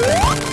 Woo!